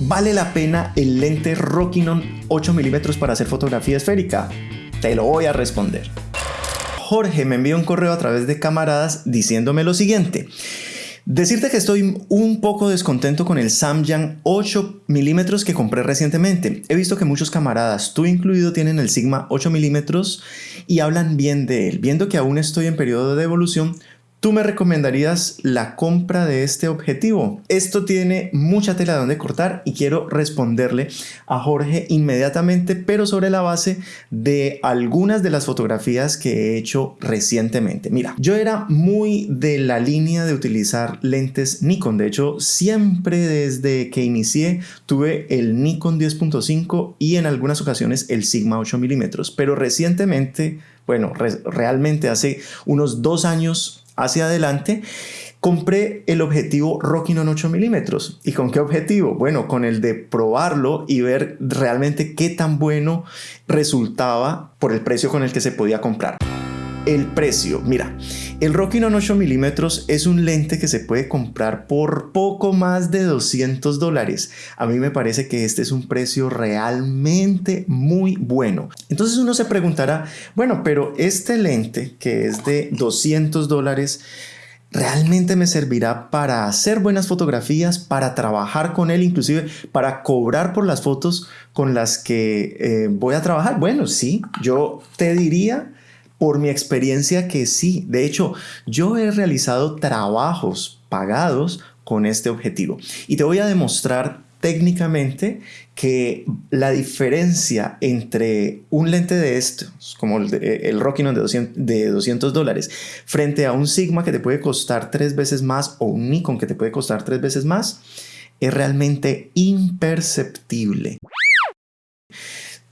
¿Vale la pena el lente Rokinon 8 mm para hacer fotografía esférica? Te lo voy a responder. Jorge me envió un correo a través de camaradas diciéndome lo siguiente. Decirte que estoy un poco descontento con el Samyang 8 mm que compré recientemente. He visto que muchos camaradas, tú incluido, tienen el Sigma 8 mm y hablan bien de él. Viendo que aún estoy en periodo de evolución, ¿Tú me recomendarías la compra de este objetivo? Esto tiene mucha tela donde cortar y quiero responderle a Jorge inmediatamente, pero sobre la base de algunas de las fotografías que he hecho recientemente. Mira, yo era muy de la línea de utilizar lentes Nikon. De hecho, siempre desde que inicié tuve el Nikon 10.5 y en algunas ocasiones el Sigma 8 mm. Pero recientemente, bueno, realmente hace unos dos años hacia adelante, compré el objetivo Rokinon 8 milímetros. ¿Y con qué objetivo? Bueno, con el de probarlo y ver realmente qué tan bueno resultaba por el precio con el que se podía comprar. El precio, mira, el Rokinon 8 milímetros es un lente que se puede comprar por poco más de 200 dólares. A mí me parece que este es un precio realmente muy bueno. Entonces uno se preguntará, bueno, pero este lente que es de 200 dólares, ¿realmente me servirá para hacer buenas fotografías, para trabajar con él, inclusive para cobrar por las fotos con las que eh, voy a trabajar? Bueno, sí, yo te diría por mi experiencia que sí. De hecho, yo he realizado trabajos pagados con este objetivo. Y te voy a demostrar técnicamente que la diferencia entre un lente de estos, como el, el Rokinon de 200, de 200 dólares, frente a un Sigma que te puede costar tres veces más o un Nikon que te puede costar tres veces más, es realmente imperceptible.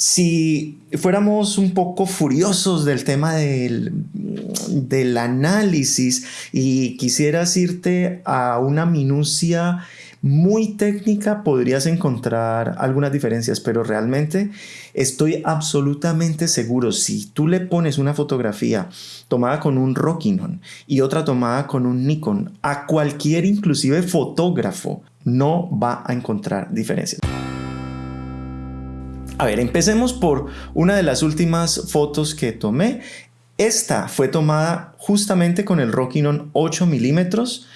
Si fuéramos un poco furiosos del tema del, del, análisis y quisieras irte a una minucia muy técnica, podrías encontrar algunas diferencias, pero realmente estoy absolutamente seguro, si tú le pones una fotografía tomada con un Rokinon y otra tomada con un Nikon, a cualquier inclusive fotógrafo no va a encontrar diferencias. A ver, empecemos por una de las últimas fotos que tomé. Esta fue tomada justamente con el Rokinon 8 milímetros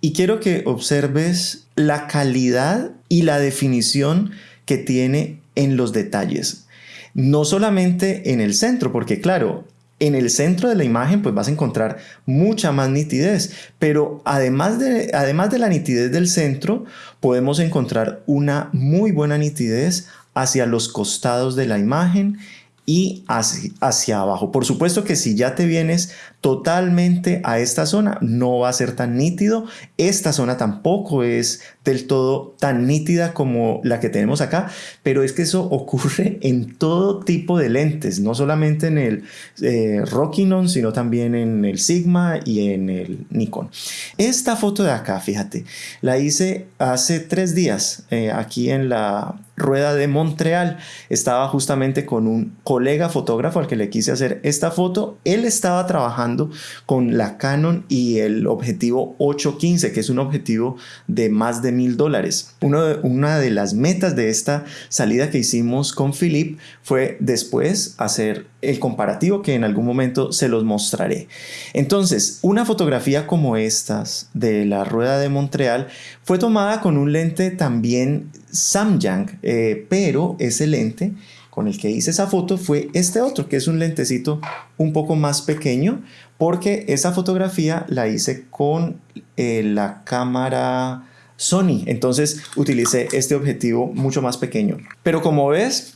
y quiero que observes la calidad y la definición que tiene en los detalles. No solamente en el centro, porque claro, en el centro de la imagen pues vas a encontrar mucha más nitidez, pero además de, además de la nitidez del centro, podemos encontrar una muy buena nitidez hacia los costados de la imagen y hacia, hacia, abajo. Por supuesto que si ya te vienes totalmente a esta zona, no va a ser tan nítido. Esta zona tampoco es del todo tan nítida como la que tenemos acá, pero es que eso ocurre en todo tipo de lentes, no solamente en el eh, Rokinon, sino también en el Sigma y en el Nikon. Esta foto de acá, fíjate, la hice hace tres días eh, aquí en la rueda de Montreal. Estaba justamente con un colega fotógrafo al que le quise hacer esta foto. Él estaba trabajando con la Canon y el objetivo 815, que es un objetivo de más de mil dólares. Una de las metas de esta salida que hicimos con Philip fue después hacer el comparativo que en algún momento se los mostraré. Entonces, una fotografía como estas de la rueda de Montreal fue tomada con un lente también Samyang, eh, pero ese lente con el que hice esa foto fue este otro, que es un lentecito un poco más pequeño, porque esa fotografía la hice con eh, la cámara Sony. Entonces utilicé este objetivo mucho más pequeño. Pero como ves,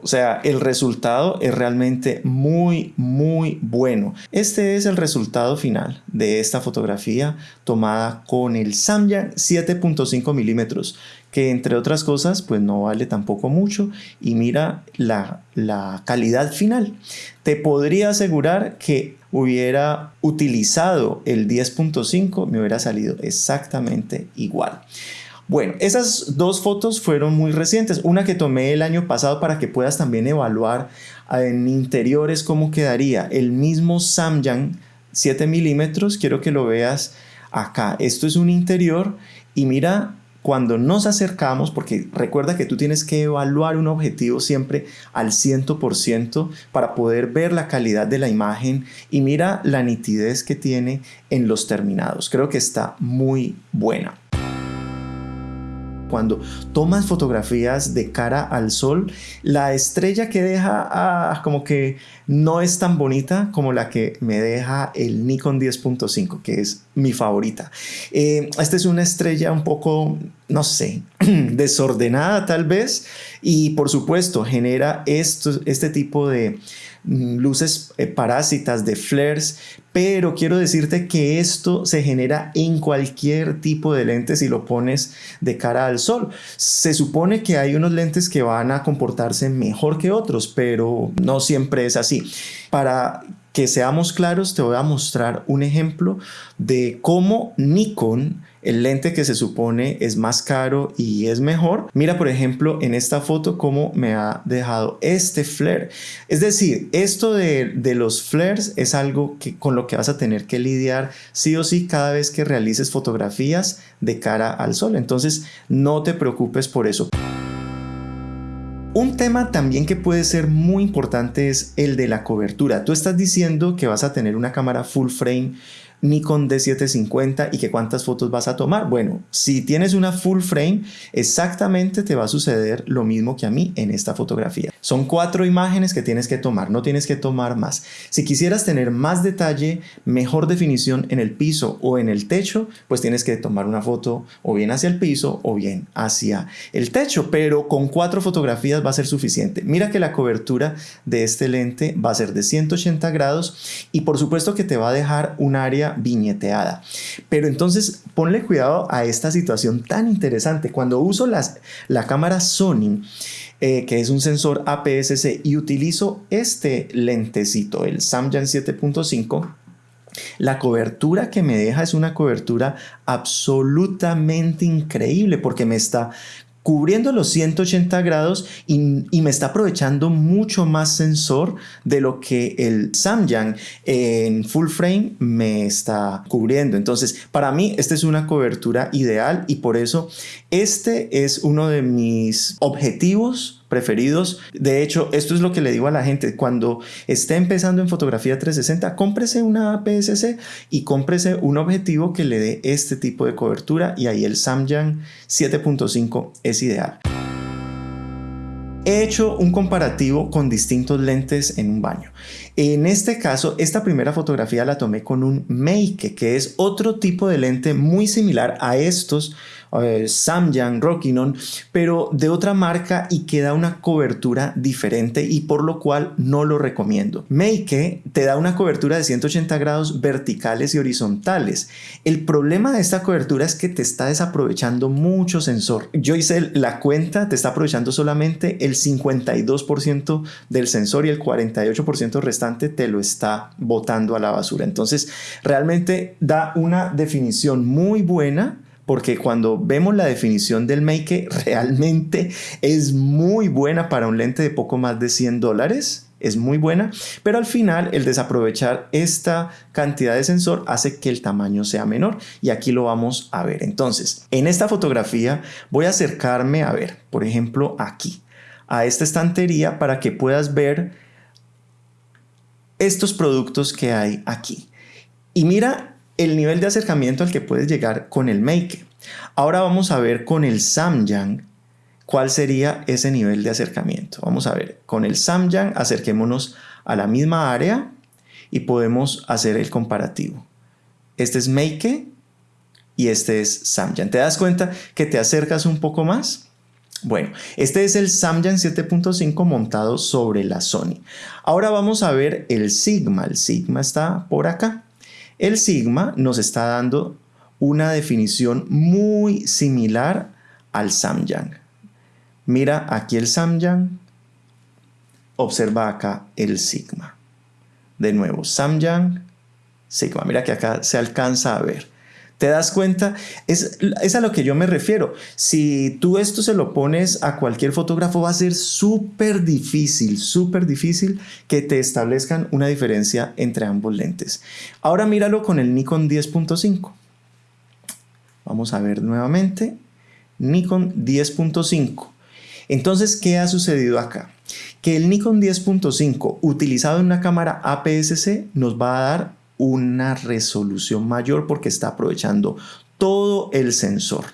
o sea, el resultado es realmente muy, muy bueno. Este es el resultado final de esta fotografía tomada con el Samyang 7.5 milímetros que entre otras cosas pues no vale tampoco mucho y mira la, la calidad final. Te podría asegurar que hubiera utilizado el 10.5 me hubiera salido exactamente igual. Bueno, esas dos fotos fueron muy recientes. Una que tomé el año pasado para que puedas también evaluar en interiores cómo quedaría. El mismo Samyang 7 milímetros, quiero que lo veas acá. Esto es un interior y mira cuando nos acercamos, porque recuerda que tú tienes que evaluar un objetivo siempre al 100% para poder ver la calidad de la imagen y mira la nitidez que tiene en los terminados. Creo que está muy buena cuando tomas fotografías de cara al sol, la estrella que deja ah, como que no es tan bonita como la que me deja el Nikon 10.5, que es mi favorita. Eh, esta es una estrella un poco, no sé, desordenada tal vez, y por supuesto genera esto, este tipo de Mm, luces eh, parásitas, de flares, pero quiero decirte que esto se genera en cualquier tipo de lente si lo pones de cara al sol. Se supone que hay unos lentes que van a comportarse mejor que otros, pero no siempre es así. Para que seamos claros, te voy a mostrar un ejemplo de cómo Nikon el lente que se supone es más caro y es mejor. Mira, por ejemplo, en esta foto cómo me ha dejado este flare. Es decir, esto de, los flares es algo que, con lo que vas a tener que lidiar sí o sí cada vez que realices fotografías de cara al sol. Entonces, no te preocupes por eso. Un tema también que puede ser muy importante es el de la cobertura. Tú estás diciendo que vas a tener una cámara full frame Nikon D750 y que cuántas fotos vas a tomar. Bueno, si tienes una full frame, exactamente te va a suceder lo mismo que a mí en esta fotografía. Son cuatro imágenes que tienes que tomar, no tienes que tomar más. Si quisieras tener más detalle, mejor definición en el piso o en el techo, pues tienes que tomar una foto o bien hacia el piso o bien hacia el techo, pero con cuatro fotografías va a ser suficiente. Mira que la cobertura de este lente va a ser de 180 grados y por supuesto que te va a dejar un área viñeteada. Pero entonces ponle cuidado a esta situación tan interesante. Cuando uso las, la cámara Sony, eh, que es un sensor APS-C, y utilizo este lentecito, el Samyang 7.5, la cobertura que me deja es una cobertura absolutamente increíble porque me está cubriendo los 180 grados y, me está aprovechando mucho más sensor de lo que el Samyang en full frame me está cubriendo. Entonces, para mí, esta es una cobertura ideal y por eso este es uno de mis objetivos preferidos. De hecho, esto es lo que le digo a la gente. Cuando esté empezando en fotografía 360, cómprese una APS-C y cómprese un objetivo que le dé este tipo de cobertura y ahí el Samyang 7.5 es ideal. He hecho un comparativo con distintos lentes en un baño. En este caso, esta primera fotografía la tomé con un Make, que es otro tipo de lente muy similar a estos eh, Samyang, Rockinon, pero de otra marca y que da una cobertura diferente y por lo cual no lo recomiendo. Make te da una cobertura de 180 grados verticales y horizontales. El problema de esta cobertura es que te está desaprovechando mucho sensor. Yo hice la cuenta, te está aprovechando solamente el 52% del sensor y el 48% restante te lo está botando a la basura. Entonces, realmente da una definición muy buena porque cuando vemos la definición del Make realmente es muy buena para un lente de poco más de 100 dólares es muy buena, pero al final el desaprovechar esta cantidad de sensor hace que el tamaño sea menor y aquí lo vamos a ver. Entonces, en esta fotografía voy a acercarme a ver, por ejemplo, aquí, a esta estantería para que puedas ver estos productos que hay aquí. Y mira el nivel de acercamiento al que puedes llegar con el Make. Ahora vamos a ver con el Samyang cuál sería ese nivel de acercamiento. Vamos a ver, con el Samyang acerquémonos a la misma área y podemos hacer el comparativo. Este es Make y este es Samyang. ¿Te das cuenta que te acercas un poco más? Bueno, este es el Samyang 7.5 montado sobre la Sony. Ahora vamos a ver el Sigma. El Sigma está por acá. El sigma nos está dando una definición muy similar al Samyang. Mira aquí el Samyang, observa acá el sigma. De nuevo, Samyang, sigma. Mira que acá se alcanza a ver. ¿Te das cuenta? Es, es, a lo que yo me refiero. Si tú esto se lo pones a cualquier fotógrafo, va a ser súper difícil, súper difícil que te establezcan una diferencia entre ambos lentes. Ahora míralo con el Nikon 10.5. Vamos a ver nuevamente. Nikon 10.5. Entonces, ¿qué ha sucedido acá? Que el Nikon 10.5 utilizado en una cámara APS-C nos va a dar una resolución mayor porque está aprovechando todo el sensor.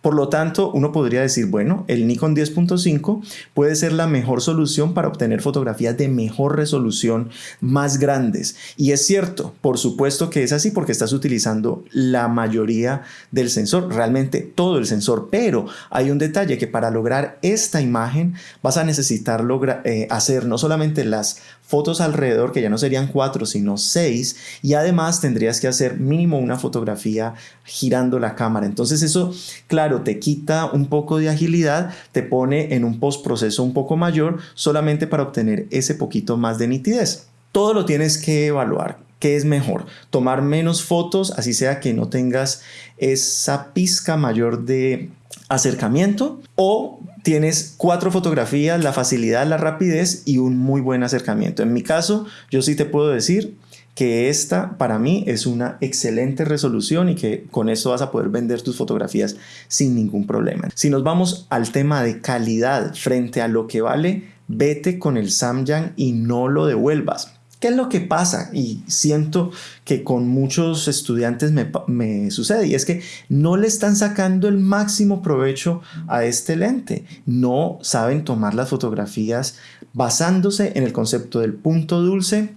Por lo tanto, uno podría decir, bueno, el Nikon 10.5 puede ser la mejor solución para obtener fotografías de mejor resolución más grandes. Y es cierto, por supuesto que es así porque estás utilizando la mayoría del sensor, realmente todo el sensor, pero hay un detalle que para lograr esta imagen vas a necesitar eh, hacer no solamente las fotos alrededor, que ya no serían cuatro, sino seis, y además tendrías que hacer mínimo una fotografía girando la cámara. Entonces eso, claro, te quita un poco de agilidad, te pone en un postproceso un poco mayor, solamente para obtener ese poquito más de nitidez. Todo lo tienes que evaluar. ¿Qué es mejor? Tomar menos fotos, así sea que no tengas esa pizca mayor de acercamiento o tienes cuatro fotografías, la facilidad, la rapidez y un muy buen acercamiento. En mi caso, yo sí te puedo decir que esta para mí es una excelente resolución y que con esto vas a poder vender tus fotografías sin ningún problema. Si nos vamos al tema de calidad frente a lo que vale, vete con el Samyang y no lo devuelvas. ¿Qué es lo que pasa? Y siento que con muchos estudiantes me, sucede y es que no le están sacando el máximo provecho a este lente. No saben tomar las fotografías basándose en el concepto del punto dulce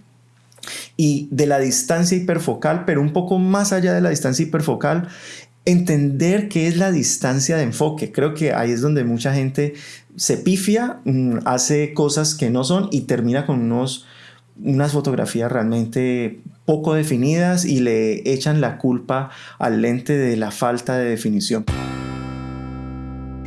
y de la distancia hiperfocal, pero un poco más allá de la distancia hiperfocal, entender qué es la distancia de enfoque. Creo que ahí es donde mucha gente se pifia, mm, hace cosas que no son y termina con unos unas fotografías realmente poco definidas y le echan la culpa al lente de la falta de definición.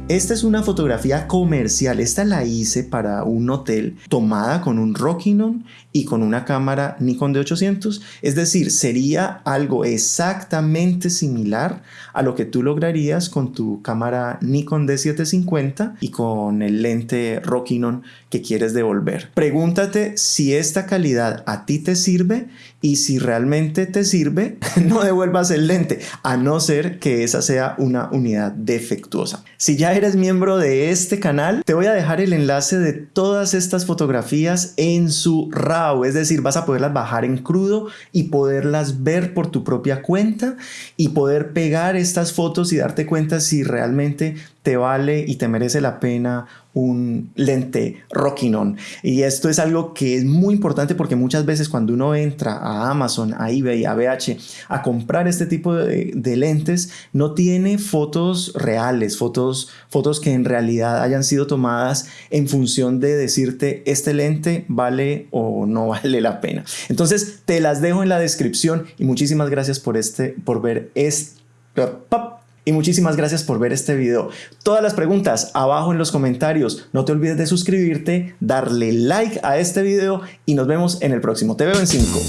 Esta es una fotografía comercial, esta la hice para un hotel tomada con un Rockinon y con una cámara Nikon de 800, es decir, sería algo exactamente similar a lo que tú lograrías con tu cámara Nikon D750 y con el lente Rockinon que quieres devolver. Pregúntate si esta calidad a ti te sirve y si realmente te sirve, no devuelvas el lente, a no ser que esa sea una unidad defectuosa. Si ya eres miembro de este canal, te voy a dejar el enlace de todas estas fotografías en su RAW, es decir, vas a poderlas bajar en crudo y poderlas ver por tu propia cuenta y poder pegar estas fotos y darte cuenta si realmente te vale y te merece la pena un lente Rockinon. Y esto es algo que es muy importante porque muchas veces cuando uno entra a Amazon, a eBay, a BH a comprar este tipo de, lentes, no tiene fotos reales, fotos, fotos que en realidad hayan sido tomadas en función de decirte este lente vale o no vale la pena. Entonces te las dejo en la descripción y muchísimas gracias por, este, por ver este y muchísimas gracias por ver este video. Todas las preguntas abajo en los comentarios. No te olvides de suscribirte, darle like a este video y nos vemos en el próximo. Te veo en 5.